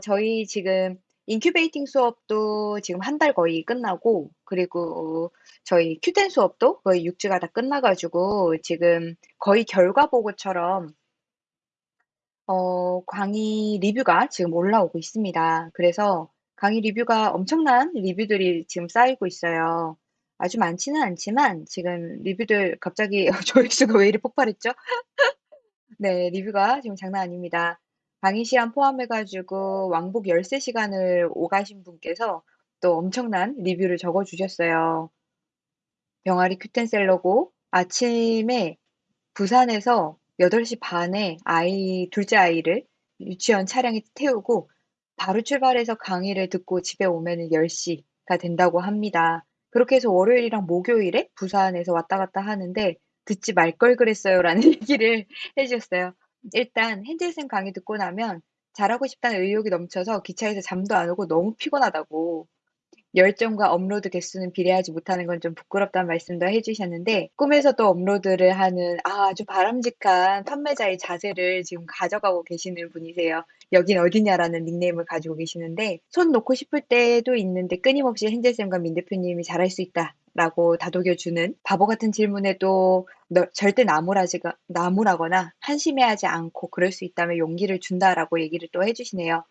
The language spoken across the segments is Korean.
저희 지금 incubating 수업도 지금 1달 거의 끝나고 그리고 저희 Q10 수업도 거의 6 주가 다 끝나 가지고 지금 거의 결과 보고처럼 어 강의 리뷰가 지금 올라오고 있습니다. 그래서 강의 리뷰가 엄청난 리뷰들이 지금 쌓이고 있어요. 아주 많지는 않지만 지금 리뷰들 갑자기 조회수가 왜 이리 폭발했죠? 네. 리뷰가 지금 장난 아닙니다. 강의 시간 포함해 가지고 왕복 13 시간을 오가신 분께서 또 엄청난 리뷰를 적어 주셨어요. 병아리 Q10 셀러고 아침에 부산에서 8:30에 아이 2째 아이를 유치원 차량에 태우고 바로 출발해서 강의를 듣고 집에 오면은 10가 된다고 합니다. 그렇게 해서 월요일이랑 목요일에 부산에서 왔다 갔다 하는데 "듣지 말 걸 그랬어요."라는 얘기를 해 주셨어요. 일단 쌤 강의 듣고 나면 잘하고 싶다는 의욕이 넘쳐서 기차에서 잠도 안 오고 너무 피곤하다고 열정과 업로드 개수는 비례하지 못하는 건 좀 부끄럽다는 말씀도 해 주셨는데 꿈에서도 업로드를 하는 아 아주 바람직한 판매자의 자세를 지금 가져가고 계시는 분이세요. "여긴 어디냐?"라는 닉네임을 가지고 계시는데 손 놓고 싶을 때도 있는데 끊임없이 헨젤 쌤과 민 대표님이 "잘할 수 있다." 라고 다독여 주는 바보 같은 질문에도 너 절대 나무라지가 나무라거나 "한심해하지 않고 그럴 수 있다면 용기를 준다."라고 얘기를 또 해 주시네요.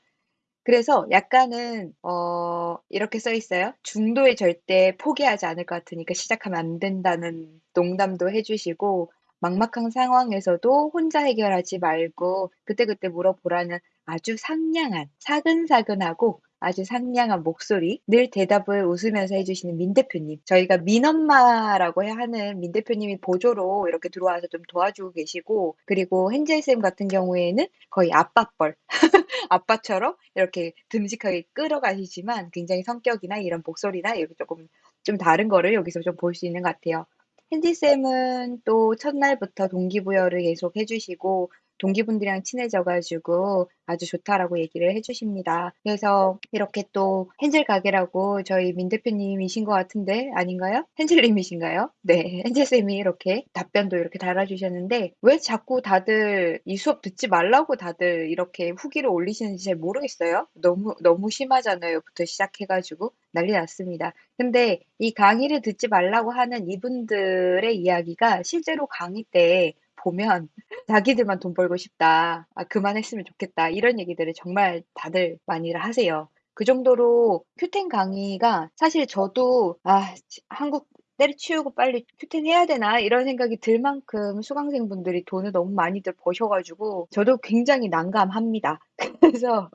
그래서 약간은 어 이렇게 써 있어요. "중도에 절대 포기하지 않을 것 같으니까 시작하면 안 된다."는 농담도 해 주시고 막막한 상황에서도 혼자 해결하지 말고 그때그때 물어보라는 아주 상냥한 사근사근하고 아주 상냥한 목소리 늘 대답을 웃으면서 해 주시는 민 대표님. 저희가 민엄마라고 해 하는 민 대표님이 보조로 이렇게 들어와서 좀 도와주고 계시고 그리고 헨젤 쌤 같은 경우에는 거의 아빠뻘 아빠처럼 이렇게 듬직하게 끌어가시지만 굉장히 성격이나 이런 목소리나 이렇게 쪼끔 좀 다른 거를 여기서 좀 볼 수 있는 것 같아요. 헨젤 쌤은 또 첫날부터 동기부여를 계속 해 주시고 동기분들이랑 친해져 가지고 "아주 좋다."라고 얘기를 해 주십니다. 그래서 이렇게 또 헨젤 가게라고 저희 민 대표님이신 것 같은데 아닌가요? 헨젤 님이신가요? 네. 헨젤 쌤이 이렇게 답변도 이렇게 달아 주셨는데 왜 자꾸 다들 이 수업 듣지 말라고 다들 이렇게 후기를 올리시는지 잘 모르겠어요. 너무 너무 심하잖아요.부터 시작해 가지고 난리 났습니다. 근데 이 강의를 듣지 말라고 하는 이분들의 이야기가 실제로 강의 때 보면 "자기들만 돈 벌고 싶다. 아 그만했으면 좋겠다." 이런 얘기들을 정말 다들 많이들 하세요. 그 정도로 Q10 강의가 사실 저도 '아 치 한국 때려치우고 빨리 Q10 해야 되나?' 이런 생각이 들 만큼 수강생분들이 돈을 너무 많이들 버셔 가지고 저도 굉장히 난감합니다. 그래서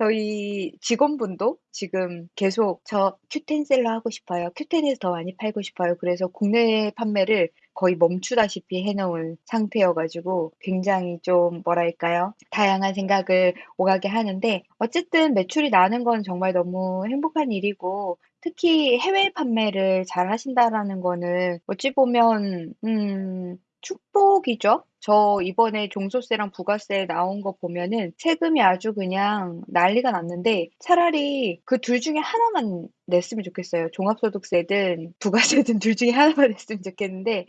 저희 직원분도 지금 계속 "저 Q10 셀러 하고 싶어요. Q10에서 더 많이 팔고 싶어요." 그래서 국내 판매를 거의 멈추다시피 해 놓은 상태여 가지고 굉장히 좀 뭐랄까요? 다양한 생각을 오가게 하는데 어쨌든 매출이 나는 건 정말 너무 행복한 일이고 특히 "해외 판매를 잘 하신다."라는 거는 어찌 보면 음 축복이죠. 저 이번에 종소세랑 부가세 나온 거 보면은 세금이 아주 그냥 난리가 났는데 차라리 그2 중에 하나만 냈으면 좋겠어요. 종합소득세든 부가세든 2 중에 하나만 냈으면 좋겠는데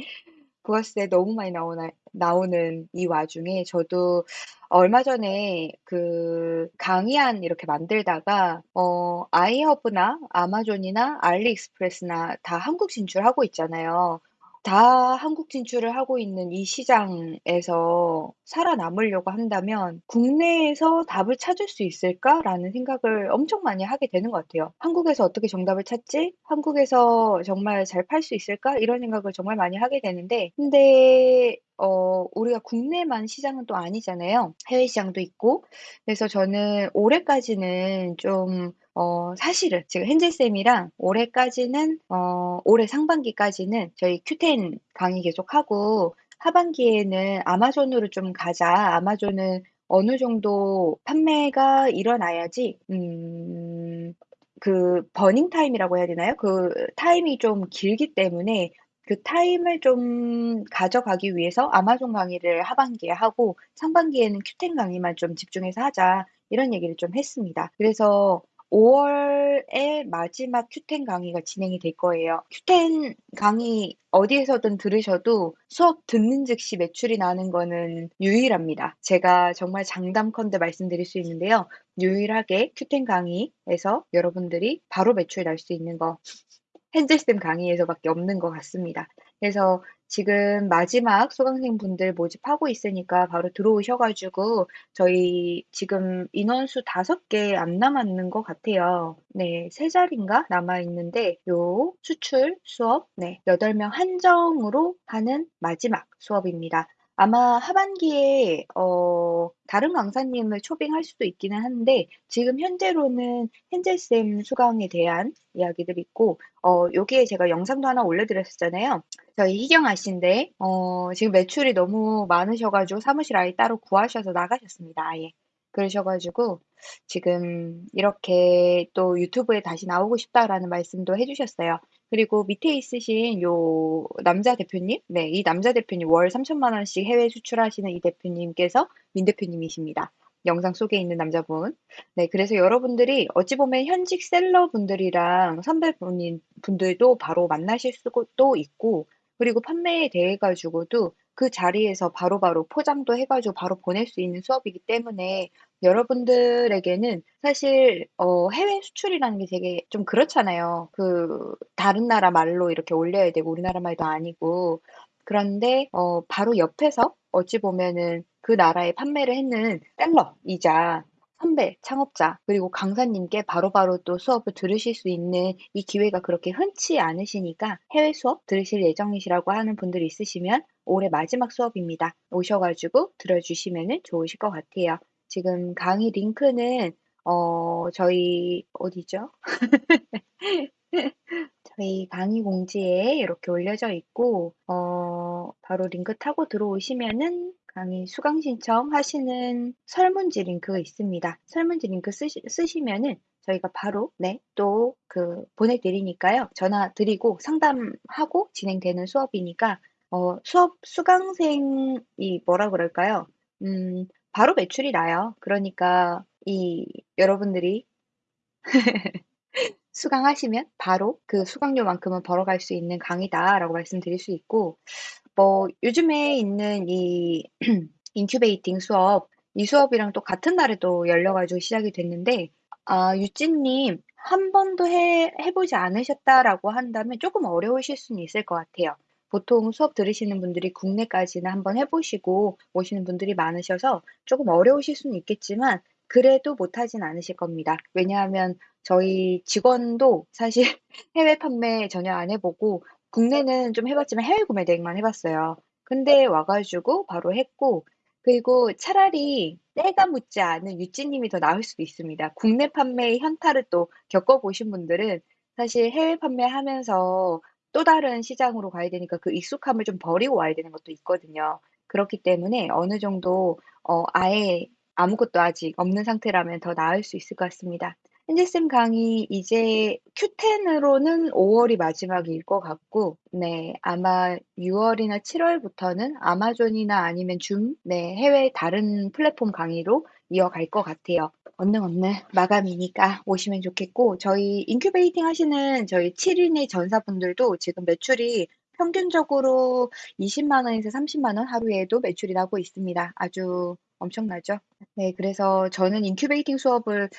부가세 너무 많이 나오나 나오는 이 와중에 저도 얼마 전에 그 강의안 이렇게 만들다가 어 아이허브나 아마존이나 알리익스프레스나 다 한국 진출하고 있잖아요. 다 한국 진출을 하고 있는 이 시장에서 살아남으려고 한다면 '국내에서 답을 찾을 수 있을까?'라는 생각을 엄청 많이 하게 되는 것 같아요. '한국에서 어떻게 정답을 찾지? 한국에서 정말 잘 팔 수 있을까?' 이런 생각을 정말 많이 하게 되는데 근데 어 우리가 국내만 시장은 또 아니잖아요. 해외 시장도 있고. 그래서 저는 올해까지는 좀 어 사실은 지금 헨젤 쌤이랑 올해까지는 어 올해 상반기까지는 저희 Q10 강의 계속하고 하반기에는 '아마존으로 좀 가자. 아마존은 어느 정도 판매가 일어나야지 음 그 burning time이라고 해야 되나요? 그 타임이 좀 길기 때문에 그 타임을 좀 가져가기 위해서 아마존 강의를 하반기에 하고 상반기에는 Q10 강의만 좀 집중해서 하자.' 이런 얘기를 좀 했습니다. 그래서 5 월의 마지막 Q10 강의가 진행이 될 거예요. Q10 강의 어디에서든 들으셔도 수업 듣는 즉시 매출이 나는 거는 유일합니다. 제가 정말 장담컨대 말씀드릴 수 있는데요. 유일하게 Q10 강의에서 여러분들이 바로 매출 날 수 있는 거 헨젤쌤 강의에서밖에 없는 것 같습니다. 그래서 지금 마지막 수강생분들 모집하고 있으니까 바로 들어오셔 가지고 저희 지금 인원수 5 개 안 남았는 것 같아요. 네. 3 자리인가 남아 있는데 요 수출 수업 네 8 명 한정으로 하는 마지막 수업입니다. 아마 하반기에 어 다른 강사님을 초빙할 수도 있기는 한데 지금 현재로는 헨젤쌤 수강에 대한 이야기들이 있고 어 여기에 제가 영상도 하나 올려 드렸었잖아요. 저희 희경 아 씨인데 어 지금 매출이 너무 많으셔 가지고 사무실 아예 따로 구하셔서 나가셨습니다, 아예. 그러셔 가지고 지금 이렇게 또 "유튜브에 다시 나오고 싶다."라는 말씀도 해 주셨어요. 그리고 밑에 있으신 요 남자 대표님 네 이 남자 대표님 월3,000,000 원씩 해외 수출하시는 이 대표님께서 민 대표님이십니다. 영상 속에 있는 남자분. 네 그래서 여러분들이 어찌 보면 현직 셀러분들이랑 선배분인 분들도 바로 만나실 수도 있고 그리고 판매에 대해 가지고도 그 자리에서 바로바로 포장도 해 가지고 바로 보낼 수 있는 수업이기 때문에 여러분들에게는 사실 어 해외 수출이라는 게 되게 좀 그렇잖아요. 그 다른 나라 말로 이렇게 올려야 되고 우리나라 말도 아니고. 그런데 어 바로 옆에서 어찌 보면은 그 나라에 판매를 했는 셀러이자 선배, 창업자 그리고 강사님께 바로바로 또 수업을 들으실 수 있는 이 기회가 그렇게 흔치 않으시니까 해외 수업 들으실 예정이시라고 하는 분들이 있으시면 올해 마지막 수업입니다. 오셔 가지고 들어 주시면은 좋으실 것 같아요. 지금 강의 링크는 어 저희 어디죠? 저희 강의 공지에 이렇게 올려져 있고 어 바로 링크 타고 들어오시면은 강의 수강 신청 하시는 설문지 링크가 있습니다. 설문지 링크 쓰시 쓰시면은 저희가 바로 네 또 그 보내 드리니까요. 전화 드리고 상담하고 진행되는 수업이니까 어 수업 수강생이 뭐라 그럴까요? 음 바로 매출이 나요. 그러니까 이 여러분들이 수강하시면 바로 그 수강료만큼은 벌어갈 수 있는 강의다라고 말씀드릴 수 있고 뭐 요즘에 있는 이 incubating 수업 이 수업이랑 또 같은 날에 또 열려 가지고 시작이 됐는데 아 유진님 한 번도 해 해 보지 않으셨다라고 한다면 쪼끔 어려우실 수는 있을 것 같아요. 보통 수업 들으시는 분들이 국내까지는 한번 해 보시고 오시는 분들이 많으셔서 쪼금 어려우실 수는 있겠지만 그래도 못하진 않으실 겁니다. 왜냐하면 저희 직원도 사실 해외 판매 전혀 안 해 보고 국내는 좀 해 봤지만 해외 구매 대행만 해 봤어요. 근데 와 가지고 바로 했고 그리고 차라리 때가 묻지 않은 유진님이 더 나을 수도 있습니다. 국내 판매의 현타를 또 겪어 보신 분들은 사실 해외 판매하면서 또 다른 시장으로 가야 되니까 그 익숙함을 좀 버리고 와야 되는 것도 있거든요. 그렇기 때문에 어느 정도 어 아예 아무것도 아직 없는 상태라면 더 나을 수 있을 것 같습니다. 헨젤쌤 강의 이제 Q10으로는 5 월이 마지막일 것 같고 네 아마 6 월이나 7 월부터는 아마존이나 아니면 줌 네 해외 다른 플랫폼 강의로 이어갈 것 같아요. 얼른 얼른 마감이니까 오시면 좋겠고 저희 incubating 하시는 저희 7 인의 전사분들도 지금 매출이 평균적으로 200,000 원에서 300,000원 하루에도 매출이 나고 있습니다. 아주 엄청나죠? 네 그래서 저는 incubating 수업을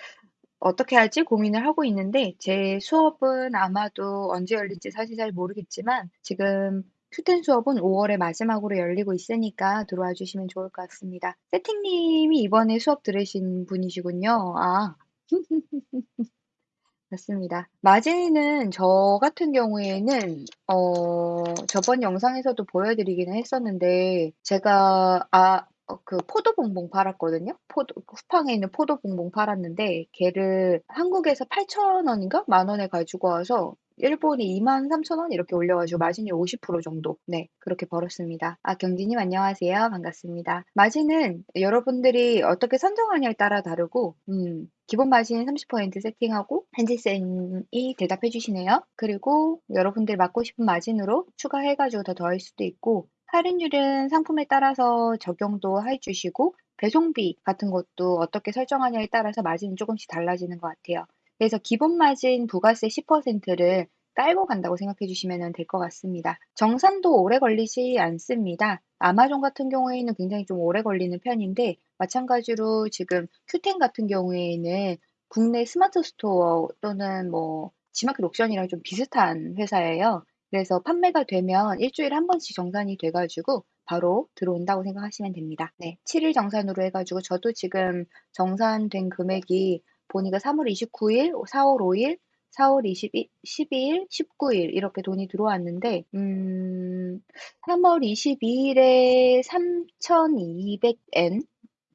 어떻게 할지 고민을 하고 있는데 제 수업은 아마도 언제 열릴지 사실 잘 모르겠지만 지금 Q10 수업은 5 월에 마지막으로 열리고 있으니까 들어와 주시면 좋을 것 같습니다. 세팅 님이 이번에 수업 들으신 분이시군요. 아. 맞습니다. 마진은 저 같은 경우에는 어 저번 영상에서도 보여 드리기는 했었는데 제가 아어그 포도 봉봉 팔았거든요. 포도 쿠팡에 있는 포도 봉봉 팔았는데 걔를 한국에서 8,000 원인가 10,000 원에 가지고 와서 일본이 23,000원 이렇게 올려 가지고 마진이 50% 정도 네 그렇게 벌었습니다. 아 경진님 안녕하세요. 반갑습니다. 마진은 여러분들이 어떻게 선정하냐에 따라 다르고 음 기본 마진 30% 세팅하고 헨젤쌤이 대답해 주시네요. 그리고 여러분들 받고 싶은 마진으로 추가해 가지고 더 더할 수도 있고 할인율은 상품에 따라서 적용도 해 주시고 배송비 같은 것도 어떻게 설정하냐에 따라서 마진이 쪼금씩 달라지는 것 같아요. 그래서 기본 마진 부가세 10%를 깔고 간다고 생각해 주시면 될 것 같습니다. 정산도 오래 걸리지 않습니다. 아마존 같은 경우에는 굉장히 좀 오래 걸리는 편인데 마찬가지로 지금 큐텐 같은 경우에는 국내 스마트 스토어 또는 뭐 지마켓 옥션이랑 좀 비슷한 회사예요. 그래서 판매가 되면 일 주일에 한 번씩 정산이 돼 가지고 바로 들어온다고 생각하시면 됩니다. 네. 7일 정산으로 해 가지고 저도 지금 정산된 금액이 보니까 3월 29 일, 4월 5 일, 4월 22 12 일, 19일 이렇게 돈이 들어왔는데 음 3월 22 일에 3,200엔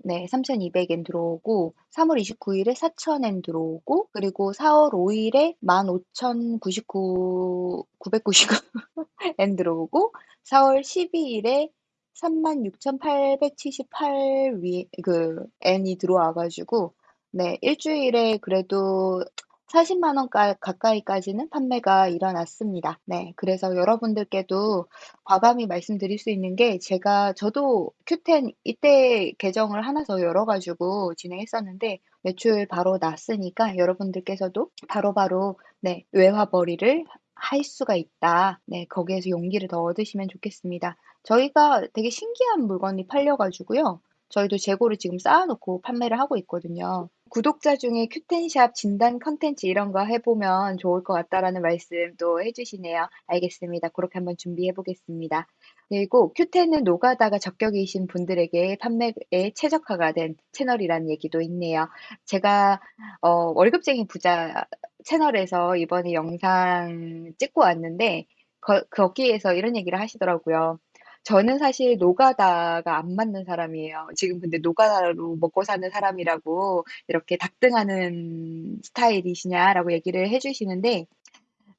네. 3,200엔 들어오고 3월 29 일에 4,000엔 들어오고 그리고 4월 5 일에 15,099 999엔 들어오고 4월 12 일에 36,878위그 엔이 들어와 가지고 네 일주일에 그래도 4 0원 가 가까이까지는 판매가 일어났습니다. 네. 그래서 여러분들께도 과감히 말씀드릴 수 있는 게 제가 저도 큐텐 이때 계정을 하나 더 열어 가지고 진행했었는데 매출 바로 났으니까 여러분들께서도 바로바로 네 외화벌이를 할 수가 있다. 네. 거기에서 용기를 더 얻으시면 좋겠습니다. 저희가 되게 신기한 물건이 팔려 가지고요. 저희도 재고를 지금 쌓아 놓고 판매를 하고 있거든요. 구독자 중에 큐텐샵 진단 컨텐츠 이런 거 해 보면 좋을 것 같다라는 말씀도 해 주시네요. 알겠습니다. 고렇게 한번 준비해 보겠습니다. 그리고 큐텐은 노가다가 적격이신 분들에게 판매에 최적화가 된 채널이라는 얘기도 있네요. 제가 어 월급쟁이 부자 채널에서 이번에 영상 찍고 왔는데 거 거기에서 이런 얘기를 하시더라고요. 저는 사실 노가다가 안 맞는 사람이에요. 지금 근데 노가다로 먹고 사는 사람이라고 이렇게 "답등하는 스타일이시냐?"라고 얘기를 해 주시는데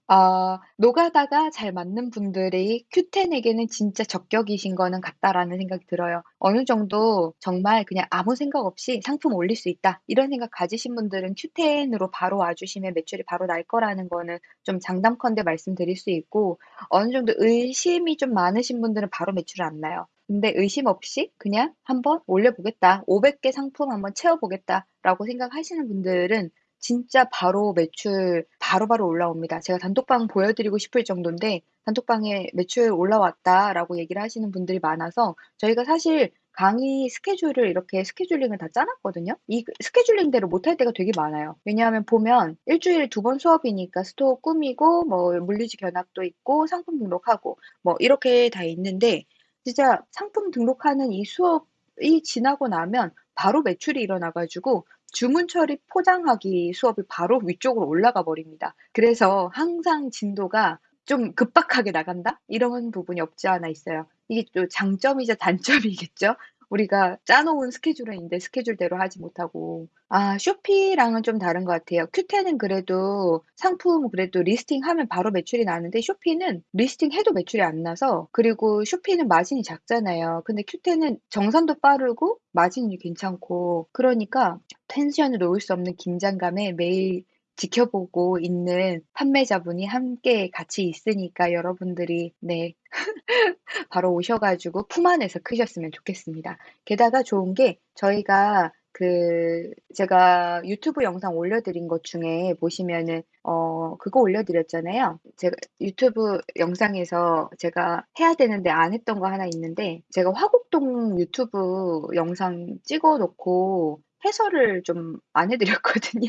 아 노가다가 잘 맞는 분들이 큐텐에게는 진짜 적격이신 거는 같다라는 생각이 들어요. 어느 정도 정말 그냥 아무 생각 없이 '상품 올릴 수 있다.' 이런 생각 가지신 분들은 큐텐으로 바로 와 주시면 매출이 바로 날 거라는 거는 좀 장담컨대 말씀드릴 수 있고 어느 정도 의심이 좀 많으신 분들은 바로 매출이 안 나요. 근데 의심 없이 그냥 '한번 올려 보겠다. 500 개 상품 한번 채워 보겠다.'라고 생각하시는 분들은 진짜 바로 매출 바로바로 올라옵니다. 제가 단톡방 보여 드리고 싶을 정도인데 단톡방에 "매출 올라왔다."라고 얘기를 하시는 분들이 많아서 저희가 사실 강의 스케줄을 이렇게 스케줄링을 다 짜 놨거든요. 이 그 스케줄링대로 못할 때가 되게 많아요. 왜냐하면 보면 일 주일에 두 번 수업이니까 store 꾸미고 뭐 물류지 견학도 있고 상품 등록하고 뭐 이렇게 다 있는데 진짜 상품 등록하는 이 수업이 지나고 나면 바로 매출이 일어나 가지고 주문 처리 포장하기 수업이 바로 위쪽으로 올라가 버립니다. 그래서 항상 진도가 좀 '급박하게 나간다.' 이런 부분이 없지 않아 있어요. 이게 또 장점이자 단점이겠죠. 우리가 짜 놓은 스케줄은 데 스케줄대로 하지 못하고. 아 쇼피랑은 좀 다른 것 같아요. 큐텐은 그래도 상품 그래도 리스팅하면 바로 매출이 나는데 쇼피는 리스팅해도 매출이 안 나서 그리고 쇼피는 마진이 작잖아요. 근데 큐텐은 정산도 빠르고 마진이 괜찮고 그러니까 텐션을 놓을 수 없는 긴장감에 매일 지켜보고 있는 판매자분이 함께 같이 있으니까 여러분들이 네 바로 오셔 가지고 품 안에서 크셨으면 좋겠습니다. 게다가 좋은 게 저희가 그 제가 유튜브 영상 올려 드린 것 중에 보시면은 어 그거 올려 드렸잖아요. 제가 유튜브 영상에서 제가 해야 되는데 안 했던 거 하나 있는데 제가 화곡동 유튜브 영상 찍어 놓고 해설을 좀 안 해 드렸거든요.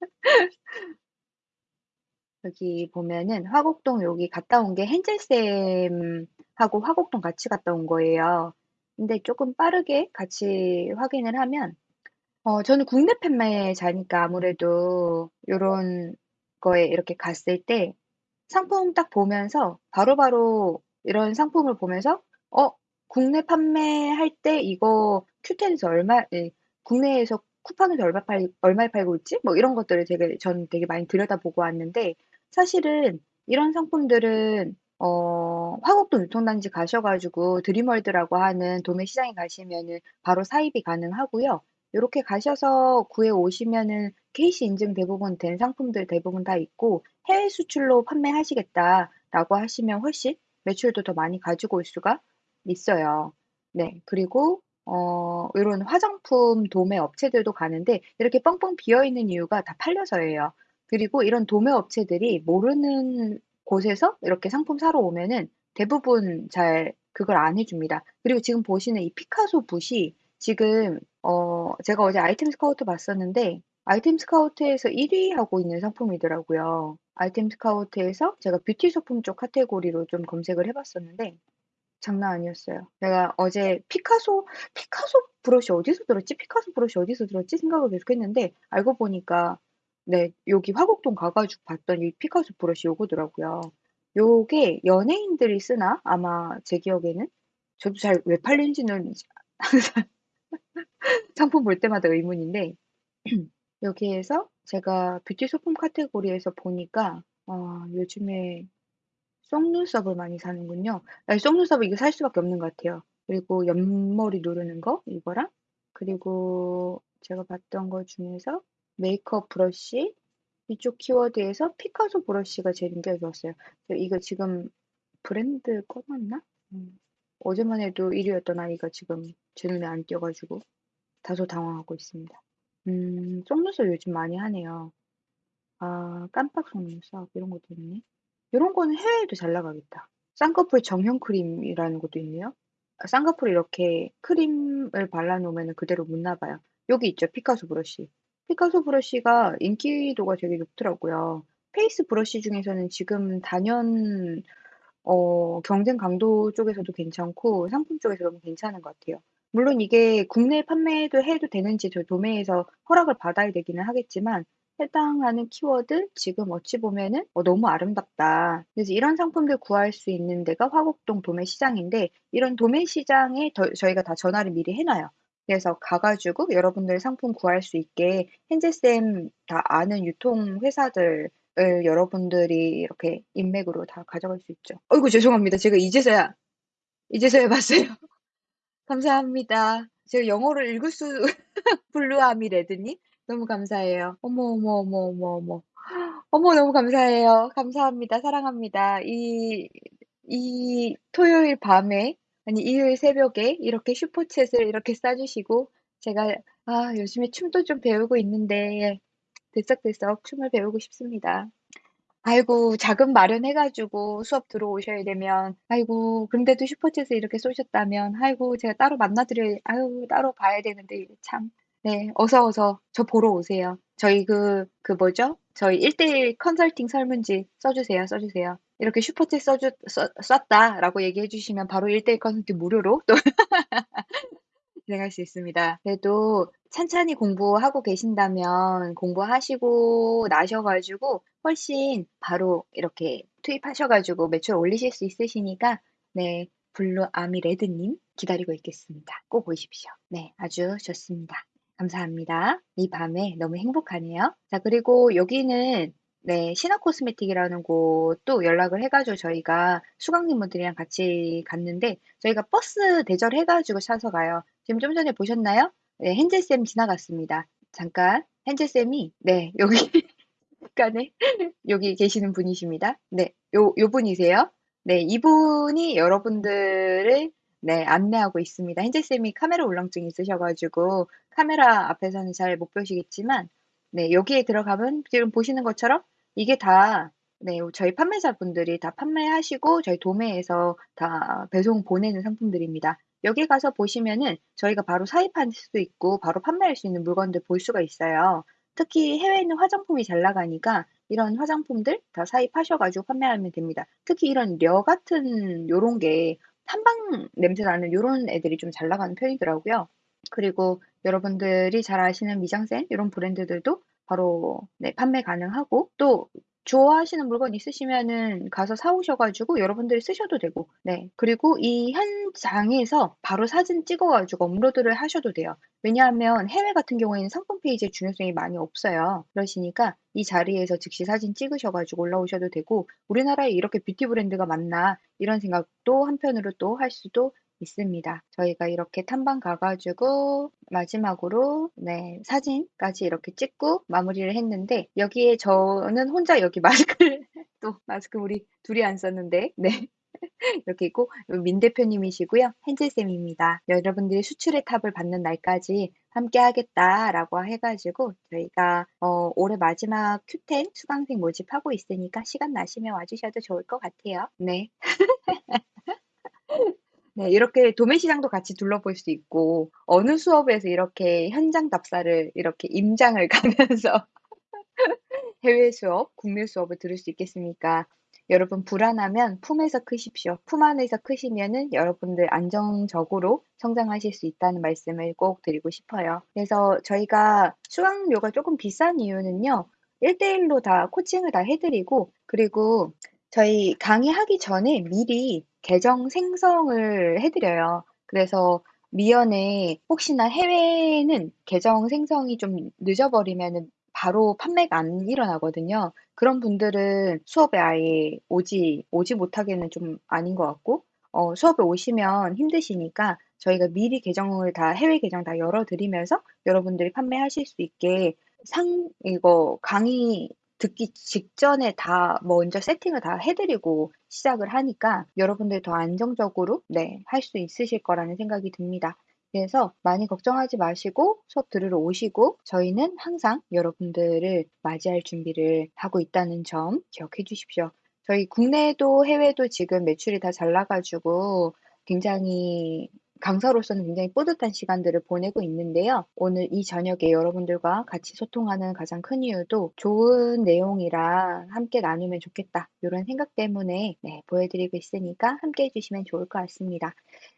여기 보면은 화곡동 여기 갔다 온 게 헨젤 쌤하고 화곡동 같이 갔다 온 거예요. 근데 쪼끔 빠르게 같이 확인을 하면 어 저는 국내 판매자니까 아무래도 요런 거에 이렇게 갔을 때 상품 딱 보면서 바로바로 이런 상품을 보면서 '어 국내 판매할 때 이거 큐텐에서 얼마 예 국내에서 쿠팡에서 얼마 팔 얼마에 팔고 있지?' 뭐 이런 것들을 되게 저는 되게 많이 들여다보고 왔는데 사실은 이런 상품들은 어 화곡동 유통단지 가셔 가지고 드림월드라고 하는 도매 시장에 가시면은 바로 사입이 가능하고요. 요렇게 가셔서 구해 오시면은 KC 인증 대부분 된 상품들 대부분 다 있고 "해외 수출로 판매하시겠다."라고 하시면 훨씬 매출도 더 많이 가지고 올 수가 있어요. 네. 그리고 어 요런 화장품 도매 업체들도 가는데 이렇게 뻥뻥 비어 있는 이유가 다 팔려서예요. 그리고 이런 도매 업체들이 모르는 곳에서 이렇게 상품 사러 오면은 대부분 잘 그걸 안 해줍니다. 그리고 지금 보시는 이 피카소 붓이 지금 어 제가 어제 아이템 스카우트 봤었는데 아이템 스카우트에서 1위 하고 있는 상품이더라고요. 아이템 스카우트에서 제가 뷰티 소품 쪽 카테고리로 좀 검색을 해 봤었는데 장난 아니었어요. 내가 어제 피카소, 피카소 브러쉬 어디서 들었지? 피카소 브러쉬 어디서 들었지? 생각을 계속 했는데 알고 보니까 네, 여기 화곡동 가 가지고 봤더니 피카소 브러쉬 요거더라고요. 요게 연예인들이 쓰나? 아마 제 기억에는 저도 잘 왜 팔린지는 항상 상품 볼 때마다 의문인데 여기에서 제가 뷰티 소품 카테고리에서 보니까 어, 요즘에 속눈썹을 많이 사는군요. 아니, 속눈썹을 이거 살 수밖에 없는 것 같아요. 그리고 옆머리 누르는 거 이거랑 그리고 제가 봤던 것 중에서 메이크업 브러쉬 이쪽 키워드에서 피카소 브러쉬가 제일 인기가 좋았어요. 이거 지금 브랜드 꺼놨나? 음, 어제만 해도 1위였던 아이가 지금 제 눈에 안 띄어가지고 다소 당황하고 있습니다. 음, 속눈썹 요즘 많이 하네요. 아, 깜빡 속눈썹 이런 것도 있네. 이런 거는 해외에도 잘 나가겠다. 쌍꺼풀 성형 크림이라는 것도 있네요. 아, 쌍꺼풀 이렇게 크림을 발라 놓으면 그대로 못 나가요. 여기 있죠. 피카소 브러쉬. 피카소 브러쉬가 인기도가 되게 높더라고요. face 브러쉬 중에서는 지금 단연 어, 경쟁 강도 쪽에서도 괜찮고 상품 쪽에서 너무 괜찮은 것 같아요. 물론 이게 국내 판매도 해도 되는지 저 도매에서 허락을 받아야 되기는 하겠지만 해당하는 키워드 지금 어찌 보면은 어, 너무 아름답다. 그래서 이런 상품들 구할 수 있는 데가 화곡동 도매 시장인데 이런 도매 시장에 더, 저희가 다 전화를 미리 해놔요. 그래서 가가지고 여러분들 상품 구할 수 있게 hen제쌤 다 아는 유통 회사들 을 여러분들이 이렇게 인맥으로 다 가져갈 수 있죠. 어이구 죄송합니다. 제가 이제서야 이제서야 봤어요. 감사합니다. 제가 영어를 읽을 수 블루아미 레드님 너무 감사해요. 어머 어머 어머 어머 어머 어머 너무 감사해요. 감사합니다. 사랑합니다. 이 이 토요일 밤에 아니 일요일 새벽에 이렇게 슈퍼챗을 이렇게 싸주시고 제가 아 요즘에 춤도 좀 배우고 있는데 들썩들썩 춤을 배우고 싶습니다. 아이고 자금 마련해 가지고 수업 들어오셔야 되면 아이고 근데도 슈퍼챗을 이렇게 쏘셨다면 아이고 제가 따로 만나 드릴 아유 따로 봐야 되는데 참. 네. 어서 어서 저 보러 오세요. 저희 그 그 뭐죠? 저희 1 대 1 컨설팅 설문지 써 주세요. 써 주세요. 이렇게 슈퍼챗 써 주 써 쐈다라고 얘기해 주시면 바로 1 대 1 컨설팅 무료로 또 진행할 수 있습니다. 그래도 찬찬히 공부하고 계신다면 공부하시고 나셔 가지고 훨씬 바로 이렇게 투입하셔 가지고 매출 올리실 수 있으시니까 네. 블루 아미 레드 님 기다리고 있겠습니다. 꼭 오십시오. 네. 아주 좋습니다. 감사합니다. 이 밤에 너무 행복하네요. 자, 그리고 여기는 네, 신화 코스메틱이라는 곳도 연락을 해가지고 저희가 수강님분들이랑 같이 갔는데 저희가 버스 대절해가지고 차서 가요. 지금 좀 전에 보셨나요? 네, 헨젤쌤 지나갔습니다. 잠깐, 헨젤쌤이, 네, 여기, 잠깐에, 여기 계시는 분이십니다. 네, 요, 요 분이세요. 네, 이분이 여러분들을 네, 안내하고 있습니다. 헨젤쌤이 카메라 울렁증이 있으셔가지고 카메라 앞에서는 잘 못 보시겠지만 네, 여기에 들어가면 지금 보시는 것처럼 이게 다 네, 저희 판매자 분들이 다 판매하시고 저희 도매에서 다 배송 보내는 상품들입니다. 여기 가서 보시면은 저희가 바로 사입할 수 있고 바로 판매할 수 있는 물건들 볼 수가 있어요. 특히 해외에는 화장품이 잘 나가니까 이런 화장품들 다 사입하셔가지고 판매하면 됩니다. 특히 이런 려 같은 요런 게 탐방 냄새 나는 요런 애들이 좀 잘 나가는 편이더라고요. 그리고 여러분들이 잘 아시는 미장센 이런 브랜드들도 바로 네, 판매 가능하고 또 좋아하시는 물건 있으시면은 가서 사 오셔 가지고 여러분들이 쓰셔도 되고 네 그리고 이 현장에서 바로 사진 찍어 가지고 업로드를 하셔도 돼요. 왜냐하면 해외 같은 경우에는 상품 페이지의 중요성이 많이 없어요. 그러시니까 이 자리에서 즉시 사진 찍으셔 가지고 올라오셔도 되고 우리나라에 이렇게 뷰티 브랜드가 많나 이런 생각도 한편으로 또 할 수도 있습니다. 저희가 이렇게 탐방 가가지고 마지막으로 네 사진까지 이렇게 찍고 마무리를 했는데 여기에 저는 혼자 여기 마스크를 또 마스크 우리 둘이 안 썼는데 네 이렇게 있고 민 대표님이시고요. 헨젤 쌤입니다. 여러분들이 수출의 탑을 받는 날까지 함께 하겠다라고 해 가지고 저희가 어 올해 마지막 Q10 수강생 모집하고 있으니까 시간 나시면 와 주셔도 좋을 것 같아요. 네. 네. 이렇게 도매 시장도 같이 둘러볼 수 있고 어느 수업에서 이렇게 현장 답사를 이렇게 임장을 가면서 해외 수업, 국내 수업을 들을 수 있겠습니까? 여러분 불안하면 품에서 크십시오. 품 안에서 크시면은 여러분들 안정적으로 성장하실 수 있다는 말씀을 꼭 드리고 싶어요. 그래서 저희가 수강료가 쪼끔 비싼 이유는요. 1:1로 다 코칭을 다 해 드리고 그리고 저희 강의하기 전에 미리 계정 생성을 해 드려요. 그래서 미연에 혹시나 해외는 계정 생성이 좀 늦어버리면은 바로 판매가 안 일어나거든요. 그런 분들은 수업에 아예 오지 오지 못하게는 좀 아닌 것 같고 어 수업에 오시면 힘드시니까 저희가 미리 계정을 다 해외 계정 다 열어 드리면서 여러분들이 판매하실 수 있게 상 이거 강의 듣기 직전에 다 먼저 세팅을 다 해 드리고 시작을 하니까 여러분들이 더 안정적으로 네 할 수 있으실 거라는 생각이 듭니다. 그래서 많이 걱정하지 마시고 수업 들으러 오시고 저희는 항상 여러분들을 맞이할 준비를 하고 있다는 점 기억해 주십시오. 저희 국내도 해외도 지금 매출이 다 잘 나가 가지고 굉장히 강사로서는 굉장히 뿌듯한 시간들을 보내고 있는데요. 오늘 이 저녁에 여러분들과 같이 소통하는 가장 큰 이유도 '좋은 내용이라 함께 나누면 좋겠다.' 요런 생각 때문에 네 보여 드리고 있으니까 함께 해 주시면 좋을 것 같습니다.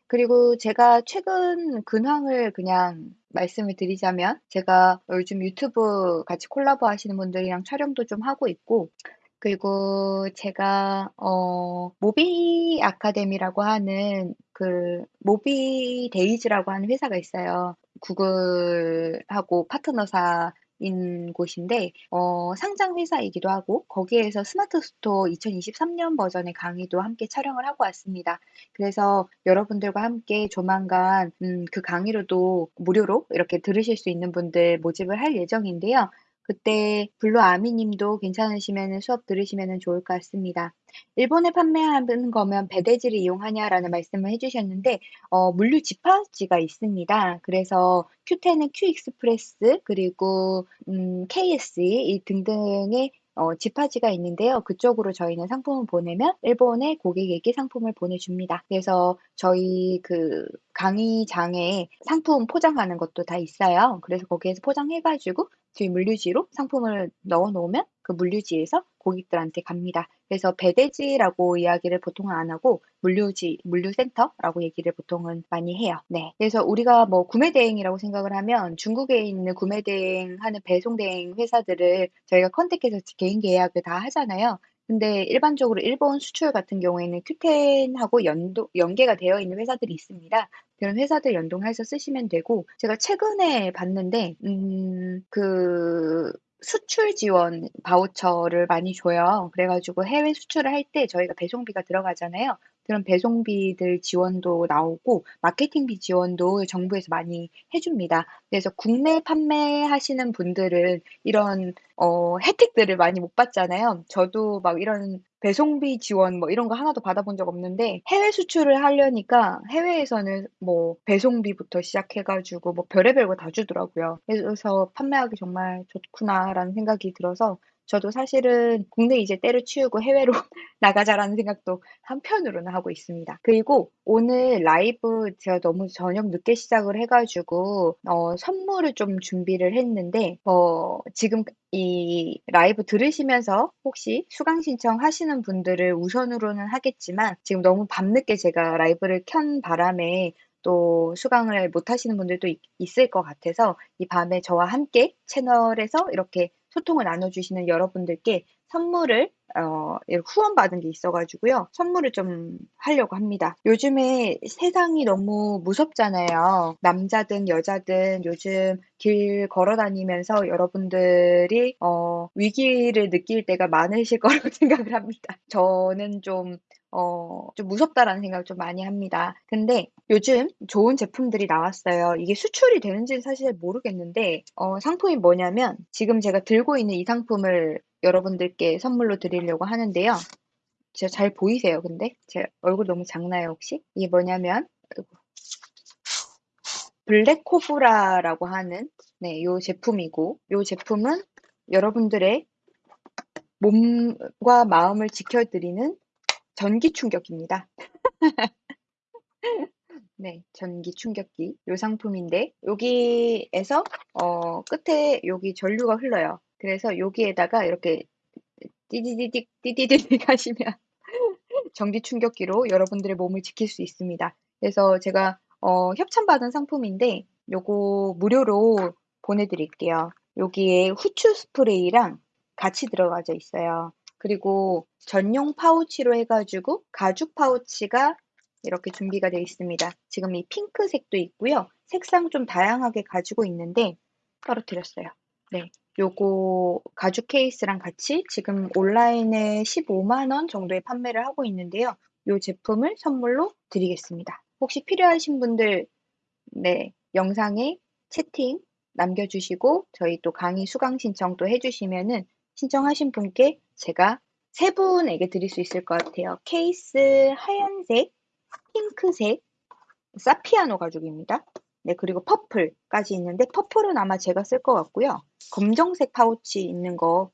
그리고 제가 최근 근황을 그냥 말씀을 드리자면 제가 요즘 유튜브 같이 콜라보 하시는 분들이랑 촬영도 좀 하고 있고 그리고 제가 어 모비 아카데미라고 하는 그 모비 데이즈라고 하는 회사가 있어요. 구글하고 파트너사 인 곳인데 어 상장 회사이기도 하고 거기에서 스마트 스토어 2023년 버전의 강의도 함께 촬영을 하고 왔습니다. 그래서 여러분들과 함께 조만간 음 그 강의로도 무료로 이렇게 들으실 수 있는 분들 모집을 할 예정인데요. 그때 블루 아미 님도 괜찮으시면은 수업 들으시면은 좋을 것 같습니다. " 일본에 판매하는 거면 배대지를 이용하냐?"라는 말씀을 해 주셨는데 어 물류 집합지가 있습니다. 그래서 Qoo10은 Q익스프레스 그리고 음 KSE 이 등등의 어 집합지가 있는데요. 그쪽으로 저희는 상품을 보내면 일본의 고객에게 상품을 보내줍니다. 그래서 저희 그 강의장에 상품 포장하는 것도 다 있어요. 그래서 거기에서 포장해 가지고 저희 물류지로 상품을 넣어 놓으면 그 물류지에서 고객들한테 갑니다. 그래서 배대지라고 이야기를 보통은 안 하고 물류지, 물류센터라고 얘기를 보통은 많이 해요. 네. 그래서 우리가 뭐 구매 대행이라고 생각을 하면 중국에 있는 구매 대행 하는 배송 대행 회사들을 저희가 컨택해서 개인 계약을 다 하잖아요. 근데 일반적으로 일본 수출 같은 경우에는 Q10하고 연동 연계가 되어 있는 회사들이 있습니다. 그런 회사들 연동해서 쓰시면 되고 제가 최근에 봤는데 음 그 수출 지원 바우처를 많이 줘요. 그래 가지고 해외 수출을 할 때 저희가 배송비가 들어가잖아요. 그런 배송비들 지원도 나오고 마케팅비 지원도 정부에서 많이 해 줍니다. 그래서 국내 판매하시는 분들은 이런 어 혜택들을 많이 못 받잖아요. 저도 막 이런 배송비 지원 뭐 이런 거 하나도 받아본 적 없는데 해외 수출을 하려니까 해외에서는 뭐 배송비부터 시작해 가지고 뭐 별의별 거 다 주더라고요. 그래서 '판매하기 정말 좋구나.'라는 생각이 들어서 저도 사실은 '국내 이제 때려치우고 해외로 나가자.'라는 생각도 한편으로는 하고 있습니다. 그리고 오늘 라이브 제가 너무 저녁 늦게 시작을 해 가지고 어 선물을 좀 준비를 했는데 어 지금 이 라이브 들으시면서 혹시 수강 신청하시는 분들을 우선으로는 하겠지만 지금 너무 밤늦게 제가 라이브를 켠 바람에 또 수강을 못 하시는 분들도 있 있을 것 같아서 이 밤에 저와 함께 채널에서 이렇게 소통을 나눠 주시는 여러분들께 선물을 어 후원받은 게 있어 가지고요. 선물을 좀 하려고 합니다. 요즘에 세상이 너무 무섭잖아요. 남자든 여자든 요즘 길 걸어 다니면서 여러분들이 어 위기를 느낄 때가 많으실 거라고 생각을 합니다. 저는 좀 어 좀 무섭다라는 생각을 좀 많이 합니다. 근데 요즘 좋은 제품들이 나왔어요. 이게 수출이 되는지는 사실 모르겠는데 어 상품이 뭐냐면 지금 제가 들고 있는 이 상품을 여러분들께 선물로 드리려고 하는데요. 진짜 잘 보이세요, 근데? 제 얼굴 너무 작나요, 혹시? 이게 뭐냐면, 아이고, 블랙 코브라라고 하는, 네, 요 제품이고, 요 제품은 여러분들의 몸과 마음을 지켜드리는 전기 충격기입니다. 네, 전기 충격기. 요 상품인데, 여기에서, 어, 끝에 여기 전류가 흘러요. 그래서 여기에다가 이렇게 띠디디딕, 띠디디딕 하시면 전기 충격기로 여러분들의 몸을 지킬 수 있습니다. 그래서 제가, 어, 협찬받은 상품인데, 요거 무료로 보내드릴게요. 여기에 후추 스프레이랑 같이 들어가져 있어요. 그리고 전용 파우치로 해가지고 가죽 파우치가 이렇게 준비가 되어 있습니다. 지금 이 핑크색도 있고요. 색상 좀 다양하게 가지고 있는데 떨어뜨렸어요. 네. 요거 가죽 케이스랑 같이 지금 온라인에 15만 원 정도에 판매를 하고 있는데요. 요 제품을 선물로 드리겠습니다. 혹시 필요하신 분들 네, 영상에 채팅 남겨주시고 저희 또 강의 수강 신청 또 해주시면은 신청하신 분께 제가 세 분에게 드릴 수 있을 것 같아요. 케이스 하얀색, 핑크색, 사피아노 가죽입니다. 네, 그리고 퍼플까지 있는데 퍼플은 아마 제가 쓸 것 같고요. 검정색 파우치 있는 거로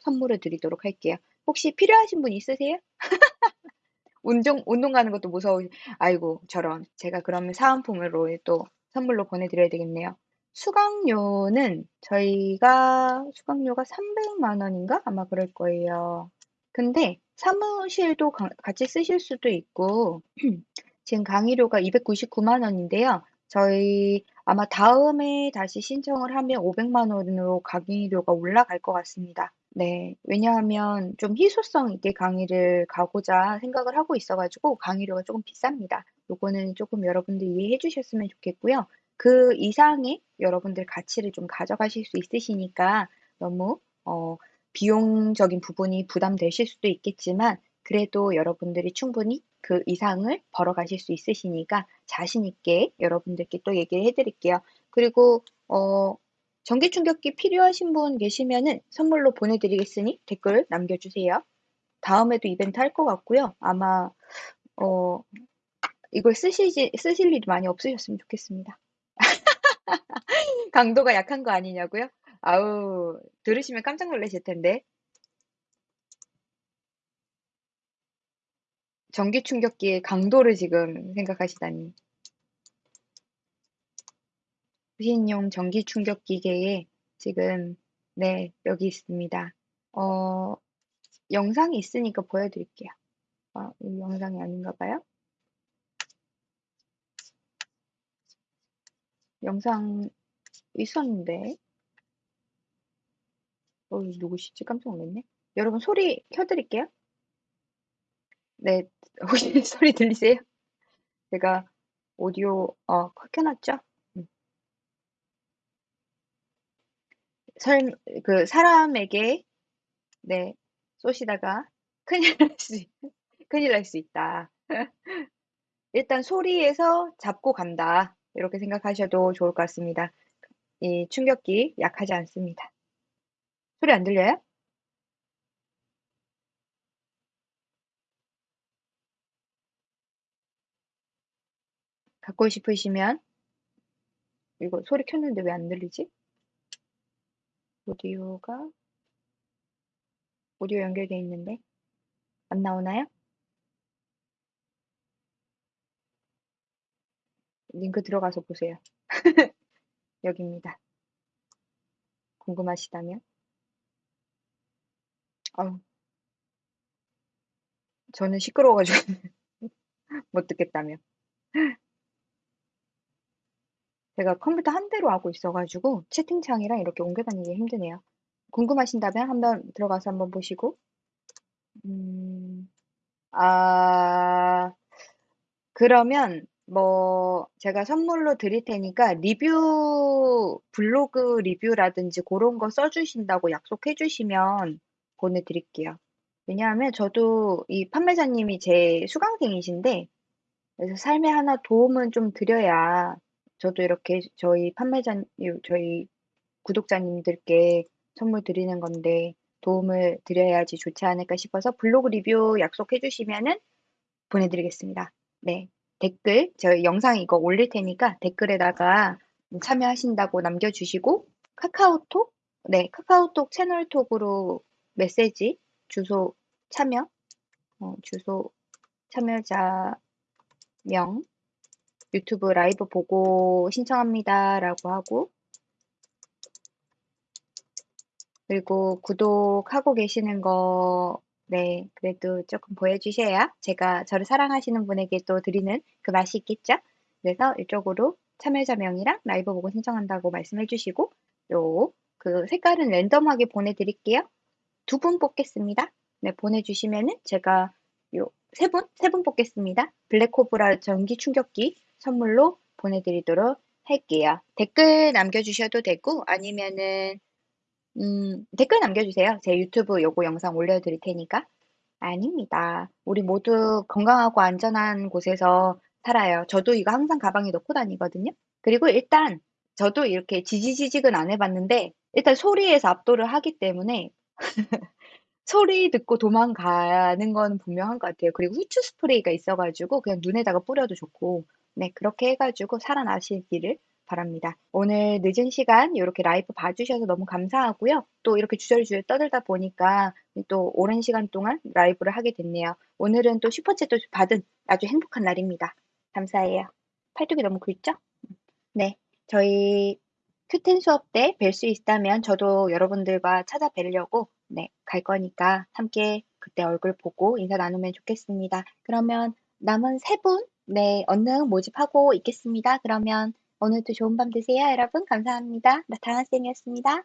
선물을 드리도록 할게요. 혹시 필요하신 분 있으세요? 운동, 운동 가는 것도 무서워. 아이고, 저런. 제가 그러면 사은품으로 또 선물로 보내드려야 되겠네요. 수강료는 저희가 수강료가 300만 원인가? 아마 그럴 거예요. 근데 사무실도 가- 같이 쓰실 수도 있고, 지금 강의료가 299만 원인데요. 저희 아마 다음에 다시 신청을 하면 500만 원으로 강의료가 올라갈 것 같습니다. 네, 왜냐하면 좀 희소성 있게 강의를 가고자 생각을 하고 있어 가지고 강의료가 조금 비쌉니다. 요거는 조금 여러분들 이해해 주셨으면 좋겠고요. 그 이상의 여러분들 가치를 좀 가져가실 수 있으시니까 너무 어, 비용적인 부분이 부담되실 수도 있겠지만 그래도 여러분들이 충분히 그 이상을 벌어가실 수 있으시니까 자신 있게 여러분들께 또 얘기를 해드릴게요. 그리고 어, 전기 충격기 필요하신 분 계시면은 선물로 보내드리겠으니 댓글 남겨주세요. 다음에도 이벤트 할 것 같고요. 아마 어, 이걸 쓰시지, 쓰실 일이 많이 없으셨으면 좋겠습니다. 강도가 약한 거 아니냐고요? 아우, 들으시면 깜짝 놀라실 텐데. 전기 충격기의 강도를 지금 생각하시다니. 후신용 전기 충격기계에 지금, 네, 여기 있습니다. 어, 영상이 있으니까 보여드릴게요. 아, 이 영상이 아닌가 봐요. 영상 있었는데. 어, 누구시지? 깜짝 놀랐네. 여러분 소리 켜드릴게요. 네, 혹시 소리 들리세요? 제가 오디오 어 켜놨죠? 음. 설, 그 사람에게 네 쏘시다가 큰일 날 수, 큰일 날 수 있다. 일단 소리에서 잡고 간다. 이렇게 생각하셔도 좋을 것 같습니다. 이 충격기 약하지 않습니다. 소리 안 들려요? 갖고 싶으시면 이거 소리 켰는데 왜 안 들리지? 오디오가 오디오 연결돼 있는데 안 나오나요? 링크 들어가서 보세요. 여기입니다. 궁금하시다면. 아우, 저는 시끄러워가지고 못 듣겠다며. 제가 컴퓨터 한 대로 하고 있어가지고 채팅창이랑 이렇게 옮겨 다니기 힘드네요. 궁금하신다면 한번 들어가서 한번 보시고. 음, 아, 그러면 뭐 제가 선물로 드릴 테니까 리뷰, 블로그 리뷰라든지 그런 거 써 주신다고 약속해 주시면 보내 드릴게요. 왜냐하면 저도 이 판매자님이 제 수강생이신데, 그래서 삶에 하나 도움은 좀 드려야 저도 이렇게 저희 판매자, 저희 구독자님들께 선물 드리는 건데, 도움을 드려야지 좋지 않을까 싶어서 블로그 리뷰 약속해 주시면은 보내 드리겠습니다. 네. 댓글, 저희 영상 이거 올릴 테니까 댓글에다가 참여하신다고 남겨주시고, 카카오톡? 네, 카카오톡 채널톡으로 메시지, 주소 참여, 어, 주소 참여자 명, 유튜브 라이브 보고 신청합니다. 라고 하고, 그리고 구독하고 계시는 거, 네, 그래도 조금 보여주셔야 제가 저를 사랑하시는 분에게 또 드리는 그 맛이 있겠죠? 그래서 이쪽으로 참여자 명이랑 라이브 보고 신청한다고 말씀해 주시고, 요, 그 색깔은 랜덤하게 보내드릴게요. 두 분 뽑겠습니다. 네, 보내주시면은 제가 요, 세 분? 세 분 뽑겠습니다. 블랙코브라 전기 충격기 선물로 보내드리도록 할게요. 댓글 남겨주셔도 되고, 아니면은, 음, 댓글 남겨주세요. 제 유튜브 요거 영상 올려드릴 테니까. 아닙니다. 우리 모두 건강하고 안전한 곳에서 살아요. 저도 이거 항상 가방에 넣고 다니거든요. 그리고 일단 저도 이렇게 지지지직은 안 해봤는데 일단 소리에서 압도를 하기 때문에 소리 듣고 도망가는 건 분명한 것 같아요. 그리고 후추 스프레이가 있어 가지고 그냥 눈에다가 뿌려도 좋고 네 그렇게 해 가지고 살아나시기를 바랍니다. 오늘 늦은 시간 이렇게 라이브 봐주셔서 너무 감사하고요. 또 이렇게 주저리주저리 떠들다 보니까 또 오랜 시간 동안 라이브를 하게 됐네요. 오늘은 또 슈퍼챗도 받은 아주 행복한 날입니다. 감사해요. 팔뚝이 너무 굵죠? 네, 저희 큐텐 수업 때 뵐 수 있다면 저도 여러분들과 찾아뵈려고 네, 갈 거니까 함께 그때 얼굴 보고 인사 나누면 좋겠습니다. 그러면 남은 세 분, 네, 언능 모집하고 있겠습니다. 그러면 오늘도 좋은 밤 되세요, 여러분. 감사합니다. 나타나쌤이었습니다.